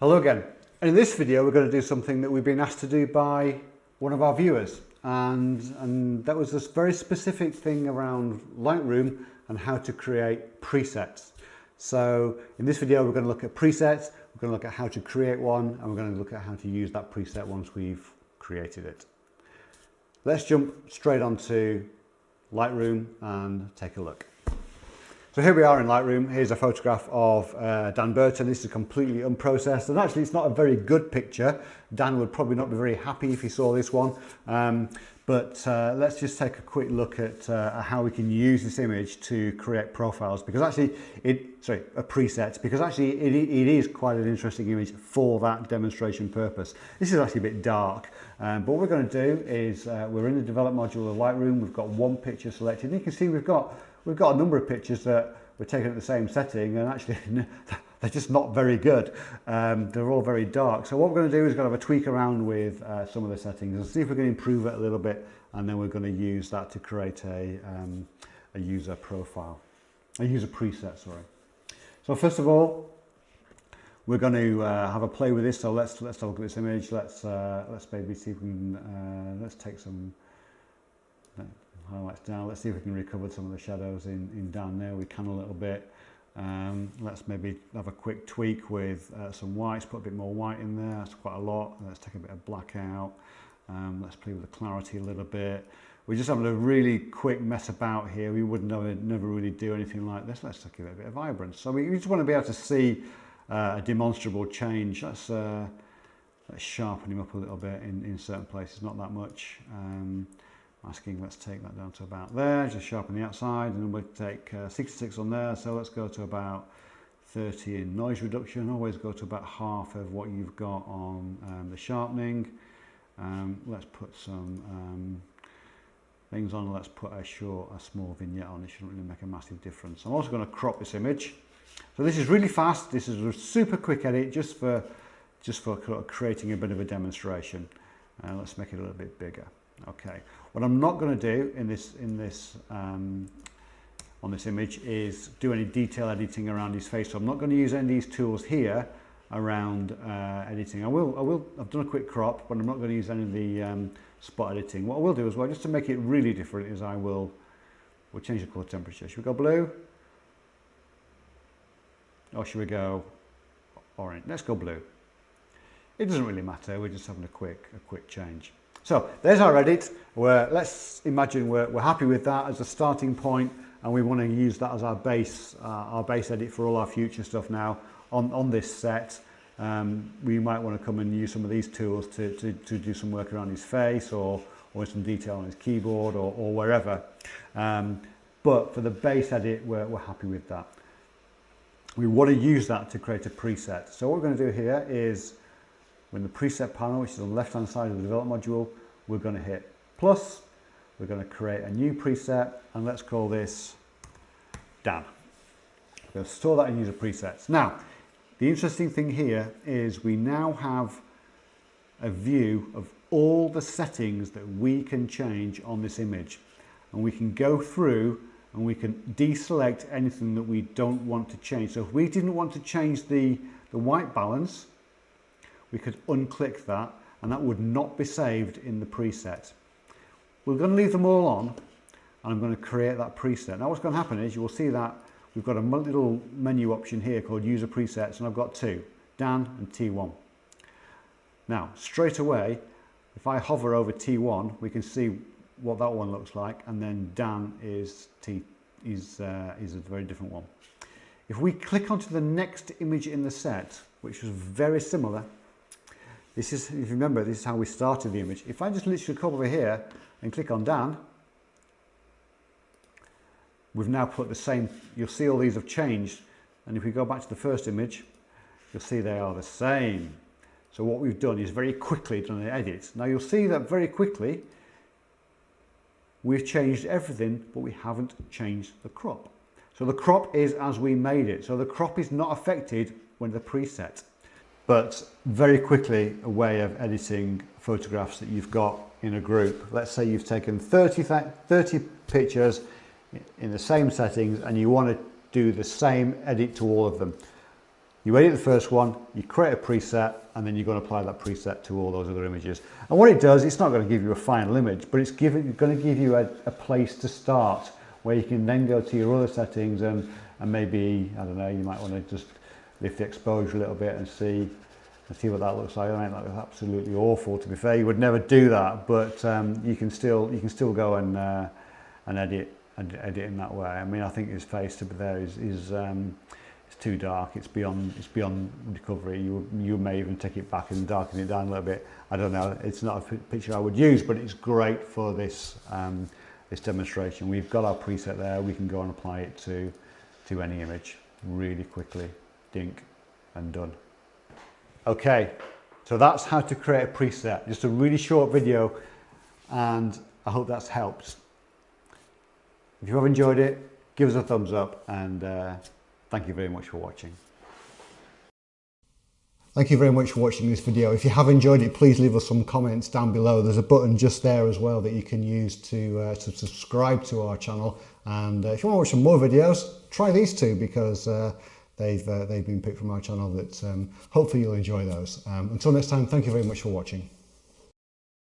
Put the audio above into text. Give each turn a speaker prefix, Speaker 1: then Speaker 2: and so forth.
Speaker 1: Hello again. In this video we're going to do something that we've been asked to do by one of our viewers and, and that was this very specific thing around Lightroom and how to create presets. So in this video we're going to look at presets, we're going to look at how to create one and we're going to look at how to use that preset once we've created it. Let's jump straight onto Lightroom and take a look. So here we are in Lightroom. Here's a photograph of uh, Dan Burton. This is completely unprocessed and actually it's not a very good picture. Dan would probably not be very happy if he saw this one. Um, but uh, let's just take a quick look at uh, how we can use this image to create profiles because actually it, sorry, a preset because actually it, it is quite an interesting image for that demonstration purpose. This is actually a bit dark, um, but what we're going to do is uh, we're in the develop module of Lightroom. We've got one picture selected and you can see we've got we've got a number of pictures that we're taken at the same setting and actually they're just not very good. Um, they're all very dark. So what we're going to do is going to have a tweak around with uh, some of the settings and see if we can improve it a little bit and then we're going to use that to create a, um, a user profile, a user preset, sorry. So first of all, we're going to uh, have a play with this. So let's let's look at this image. Let's uh, let's maybe see if we can uh, let's take some highlights down. Let's see if we can recover some of the shadows in, in down there. We can a little bit. Um, let's maybe have a quick tweak with uh, some whites, put a bit more white in there. That's quite a lot. Let's take a bit of black out. Um, let's play with the clarity a little bit. We're just having a really quick mess about here. We would never, never really do anything like this. Let's give it a bit of vibrance. So we just want to be able to see uh, a demonstrable change. Let's, uh, let's sharpen him up a little bit in, in certain places, not that much. Um, asking let's take that down to about there just sharpen the outside and we'll take uh, 66 on there so let's go to about 30 in noise reduction. Always go to about half of what you've got on um, the sharpening. Um, let's put some um, things on let's put a short a small vignette on it shouldn't really make a massive difference. I'm also going to crop this image. So this is really fast this is a super quick edit just for just for creating a bit of a demonstration. Uh, let's make it a little bit bigger Okay, what I'm not going to do in this in this um, on this image is do any detail editing around his face. So I'm not going to use any of these tools here around uh, editing. I will, I will, I've done a quick crop, but I'm not going to use any of the um, spot editing. What I will do as well, just to make it really different, is I will, we'll change the color temperature. Should we go blue? Or should we go orange? Let's go blue. It doesn't really matter. We're just having a quick, a quick change. So there's our edit. We're, let's imagine we're, we're happy with that as a starting point and we want to use that as our base, uh, our base edit for all our future stuff now on, on this set. Um, we might want to come and use some of these tools to, to, to do some work around his face or, or some detail on his keyboard or, or wherever. Um, but for the base edit, we're, we're happy with that. We want to use that to create a preset. So what we're going to do here is in the preset panel, which is on the left-hand side of the develop module. We're going to hit plus. We're going to create a new preset, and let's call this Dan. We're going to store that in user presets. Now, the interesting thing here is we now have a view of all the settings that we can change on this image. And we can go through and we can deselect anything that we don't want to change. So if we didn't want to change the, the white balance, we could unclick that and that would not be saved in the preset. We're going to leave them all on and I'm going to create that preset. Now what's going to happen is you will see that we've got a little menu option here called user presets and I've got two, Dan and T1. Now straight away if I hover over T1 we can see what that one looks like and then Dan is, T, is, uh, is a very different one. If we click onto the next image in the set which is very similar this is, if you remember, this is how we started the image. If I just literally come over here and click on Dan, we've now put the same, you'll see all these have changed. And if we go back to the first image, you'll see they are the same. So what we've done is very quickly done an edit. Now you'll see that very quickly, we've changed everything, but we haven't changed the crop. So the crop is as we made it. So the crop is not affected when the preset but very quickly a way of editing photographs that you've got in a group. Let's say you've taken 30, 30 pictures in the same settings and you want to do the same edit to all of them. You edit the first one, you create a preset, and then you're going to apply that preset to all those other images. And what it does, it's not going to give you a final image, but it's giving, going to give you a, a place to start where you can then go to your other settings and, and maybe, I don't know, you might want to just lift the exposure a little bit and see and see what that looks like. I mean, that was absolutely awful. To be fair, you would never do that, but um, you can still you can still go and uh, and edit and edit in that way. I mean, I think his face to be there is is um, it's too dark. It's beyond it's beyond recovery. You you may even take it back and darken it down a little bit. I don't know. It's not a picture I would use, but it's great for this um, this demonstration. We've got our preset there. We can go and apply it to to any image really quickly. Dink and done. Okay, so that's how to create a preset. Just a really short video and I hope that's helped. If you have enjoyed it, give us a thumbs up and uh, thank you very much for watching. Thank you very much for watching this video. If you have enjoyed it, please leave us some comments down below. There's a button just there as well that you can use to, uh, to subscribe to our channel. And uh, if you want to watch some more videos, try these two because uh, they've, uh, they've been picked from our channel that um, hopefully you'll enjoy those. Um, until next time, thank you very much for watching.